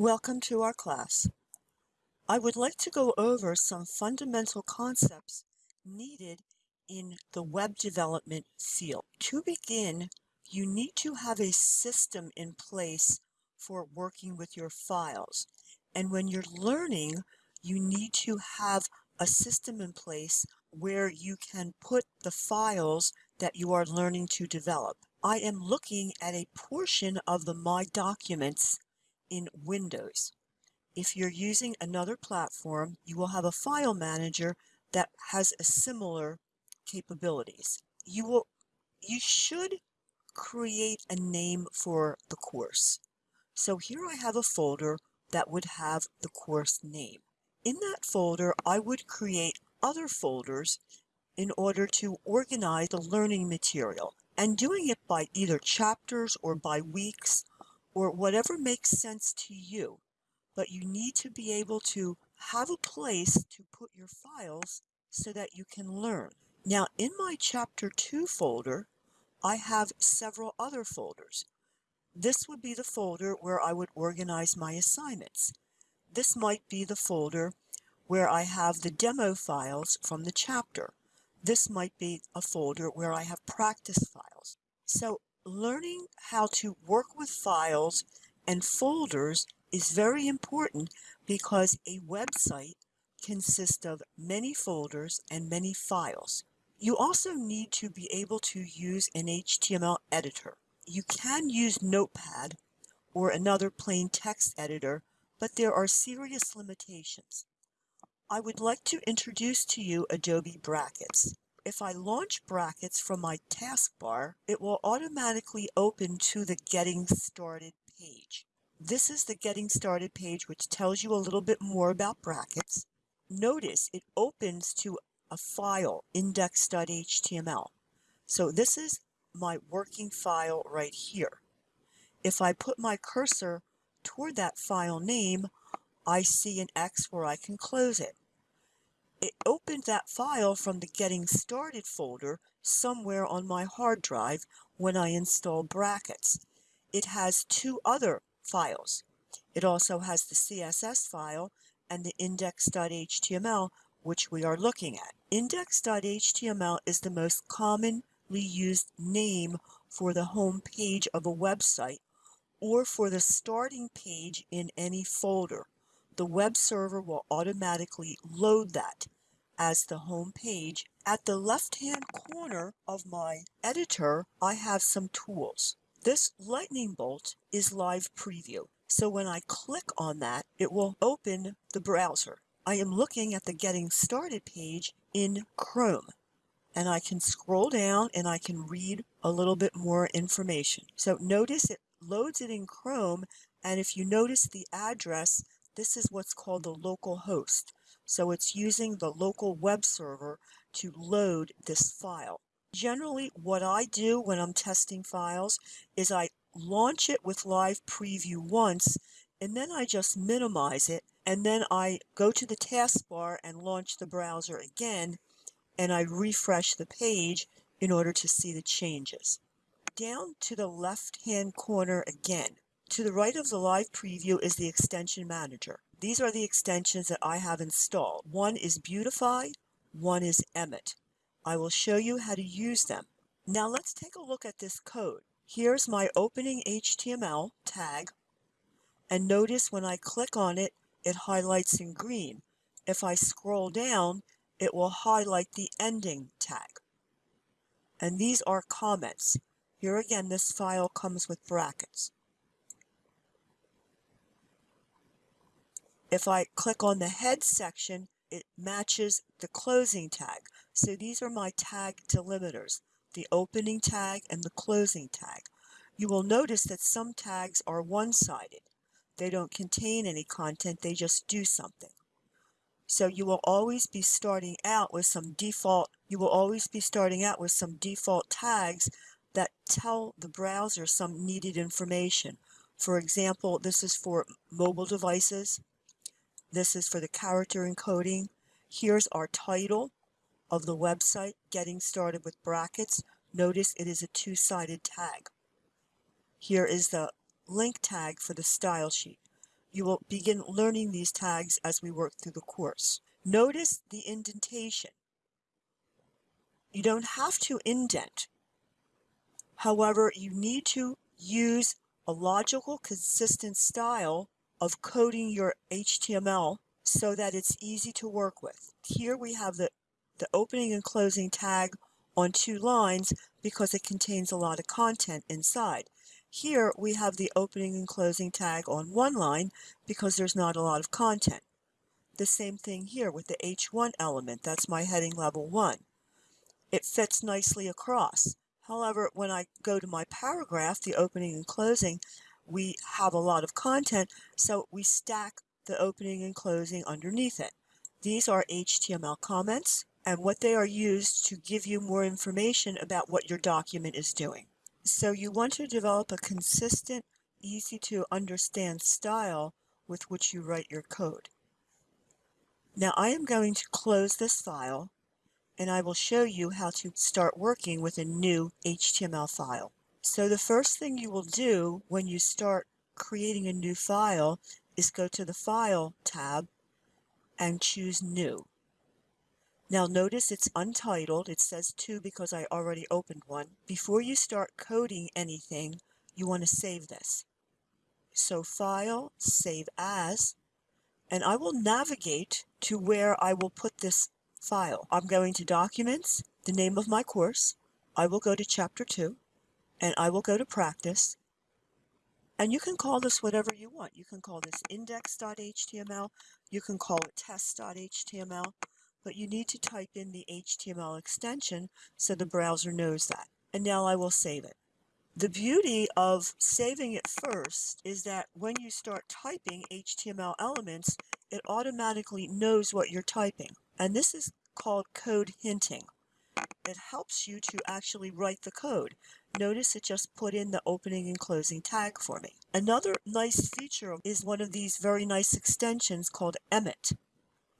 Welcome to our class. I would like to go over some fundamental concepts needed in the web development field. To begin, you need to have a system in place for working with your files. And when you're learning, you need to have a system in place where you can put the files that you are learning to develop. I am looking at a portion of the My Documents in Windows. If you're using another platform, you will have a file manager that has a similar capabilities. You will you should create a name for the course. So here I have a folder that would have the course name. In that folder, I would create other folders in order to organize the learning material and doing it by either chapters or by weeks or whatever makes sense to you. But you need to be able to have a place to put your files so that you can learn. Now in my chapter 2 folder, I have several other folders. This would be the folder where I would organize my assignments. This might be the folder where I have the demo files from the chapter. This might be a folder where I have practice files. So learning how to work with files and folders is very important because a website consists of many folders and many files. You also need to be able to use an HTML editor. You can use Notepad or another plain text editor, but there are serious limitations. I would like to introduce to you Adobe Brackets. If I launch brackets from my taskbar, it will automatically open to the Getting Started page. This is the Getting Started page, which tells you a little bit more about brackets. Notice it opens to a file, index.html. So this is my working file right here. If I put my cursor toward that file name, I see an X where I can close it it opened that file from the Getting Started folder somewhere on my hard drive when I installed brackets. It has two other files. It also has the CSS file and the index.html, which we are looking at. Index.html is the most commonly used name for the home page of a website or for the starting page in any folder the web server will automatically load that as the home page. At the left-hand corner of my editor, I have some tools. This lightning bolt is live preview. So when I click on that, it will open the browser. I am looking at the getting started page in Chrome and I can scroll down and I can read a little bit more information. So notice it loads it in Chrome and if you notice the address this is what's called the local host. So it's using the local web server to load this file. Generally, what I do when I'm testing files is I launch it with live preview once and then I just minimize it and then I go to the taskbar and launch the browser again and I refresh the page in order to see the changes. Down to the left hand corner again, to the right of the live preview is the extension manager. These are the extensions that I have installed. One is Beautify, one is Emmet. I will show you how to use them. Now let's take a look at this code. Here's my opening HTML tag, and notice when I click on it, it highlights in green. If I scroll down, it will highlight the ending tag. And these are comments. Here again, this file comes with brackets. If I click on the head section, it matches the closing tag. So these are my tag delimiters, the opening tag and the closing tag. You will notice that some tags are one-sided. They don't contain any content, they just do something. So you will always be starting out with some default, you will always be starting out with some default tags that tell the browser some needed information. For example, this is for mobile devices. This is for the character encoding. Here's our title of the website, Getting Started with Brackets. Notice it is a two-sided tag. Here is the link tag for the style sheet. You will begin learning these tags as we work through the course. Notice the indentation. You don't have to indent. However, you need to use a logical, consistent style of coding your HTML so that it's easy to work with. Here we have the, the opening and closing tag on two lines because it contains a lot of content inside. Here we have the opening and closing tag on one line because there's not a lot of content. The same thing here with the H1 element, that's my heading level 1. It fits nicely across. However, when I go to my paragraph, the opening and closing, we have a lot of content, so we stack the opening and closing underneath it. These are HTML comments, and what they are used to give you more information about what your document is doing. So you want to develop a consistent, easy to understand style with which you write your code. Now I am going to close this file and I will show you how to start working with a new HTML file. So the first thing you will do when you start creating a new file is go to the File tab and choose New. Now notice it's untitled. It says 2 because I already opened one. Before you start coding anything, you want to save this. So File, Save As, and I will navigate to where I will put this file. I'm going to Documents, the name of my course. I will go to Chapter 2, and I will go to Practice. And you can call this whatever you want. You can call this index.html, you can call it test.html, but you need to type in the HTML extension so the browser knows that. And now I will save it. The beauty of saving it first is that when you start typing HTML elements, it automatically knows what you're typing. And this is called code hinting. It helps you to actually write the code. Notice it just put in the opening and closing tag for me. Another nice feature is one of these very nice extensions called Emmet.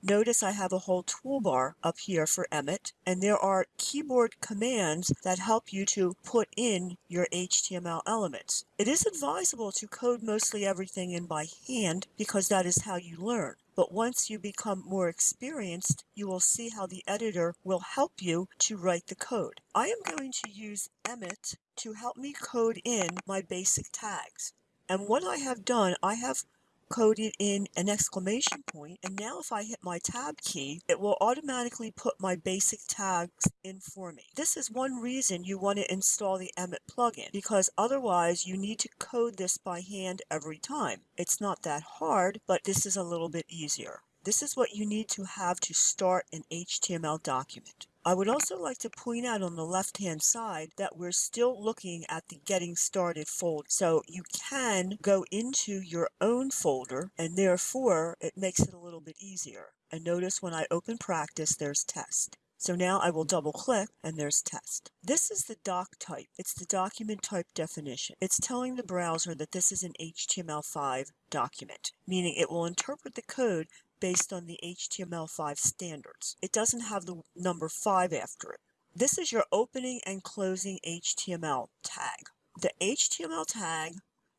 Notice I have a whole toolbar up here for Emmet, and there are keyboard commands that help you to put in your HTML elements. It is advisable to code mostly everything in by hand because that is how you learn. But once you become more experienced, you will see how the editor will help you to write the code. I am going to use Emmet to help me code in my basic tags. And what I have done, I have coded in an exclamation point and now if I hit my tab key it will automatically put my basic tags in for me. This is one reason you want to install the Emmet plugin because otherwise you need to code this by hand every time. It's not that hard but this is a little bit easier. This is what you need to have to start an HTML document. I would also like to point out on the left hand side that we're still looking at the getting started folder. So you can go into your own folder and therefore it makes it a little bit easier. And notice when I open practice there's test. So now I will double click and there's test. This is the doc type. It's the document type definition. It's telling the browser that this is an HTML5 document, meaning it will interpret the code based on the HTML5 standards. It doesn't have the number 5 after it. This is your opening and closing HTML tag. The HTML tag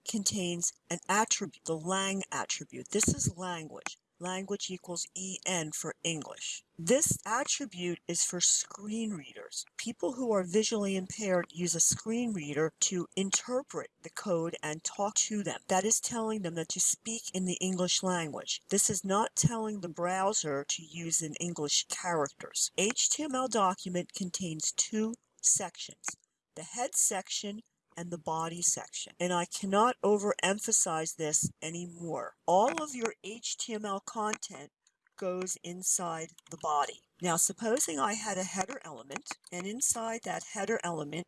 contains an attribute, the lang attribute. This is language language equals EN for English. This attribute is for screen readers. People who are visually impaired use a screen reader to interpret the code and talk to them. That is telling them that to speak in the English language. This is not telling the browser to use in English characters. HTML document contains two sections. The head section and the body section. And I cannot overemphasize this anymore. All of your HTML content goes inside the body. Now, supposing I had a header element, and inside that header element,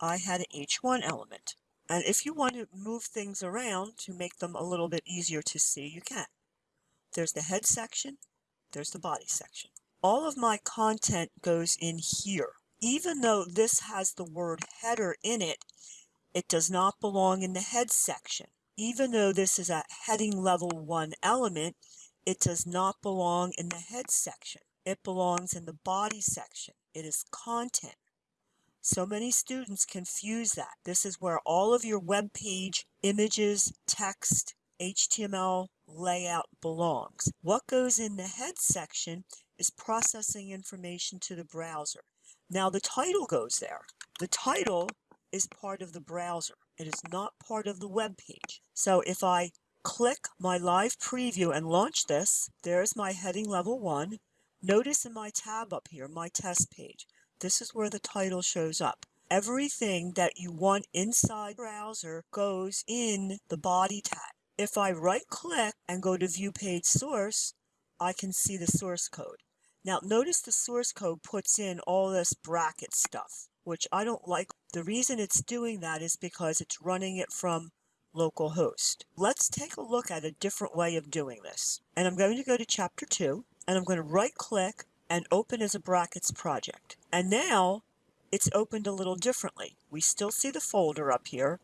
I had an H1 element. And if you want to move things around to make them a little bit easier to see, you can. There's the head section, there's the body section. All of my content goes in here. Even though this has the word header in it, it does not belong in the head section. Even though this is a heading level 1 element, it does not belong in the head section. It belongs in the body section. It is content. So many students confuse that. This is where all of your web page images, text, HTML layout belongs. What goes in the head section is processing information to the browser. Now the title goes there. The title is part of the browser. It is not part of the web page. So if I click my live preview and launch this, there's my heading level one. Notice in my tab up here, my test page, this is where the title shows up. Everything that you want inside browser goes in the body tag. If I right click and go to view page source, I can see the source code. Now notice the source code puts in all this bracket stuff, which I don't like. The reason it's doing that is because it's running it from localhost. Let's take a look at a different way of doing this. And I'm going to go to chapter 2 and I'm going to right click and open as a brackets project. And now it's opened a little differently. We still see the folder up here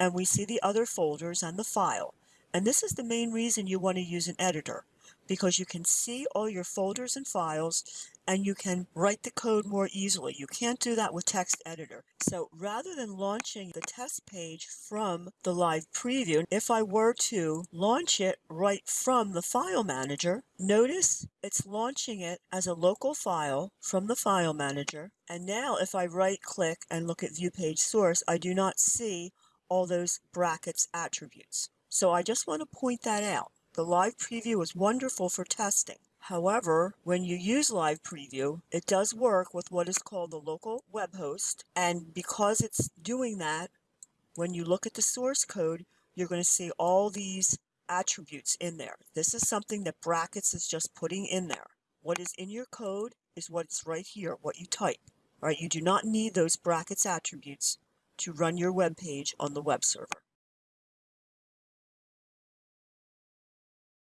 and we see the other folders and the file. And this is the main reason you want to use an editor because you can see all your folders and files and you can write the code more easily. You can't do that with text editor. So rather than launching the test page from the live preview, if I were to launch it right from the file manager, notice it's launching it as a local file from the file manager. And now if I right click and look at view page source, I do not see all those brackets attributes. So I just want to point that out. The live preview is wonderful for testing. However, when you use Live Preview, it does work with what is called the local web host. And because it's doing that, when you look at the source code, you're going to see all these attributes in there. This is something that Brackets is just putting in there. What is in your code is what's right here, what you type. All right, you do not need those Brackets attributes to run your web page on the web server.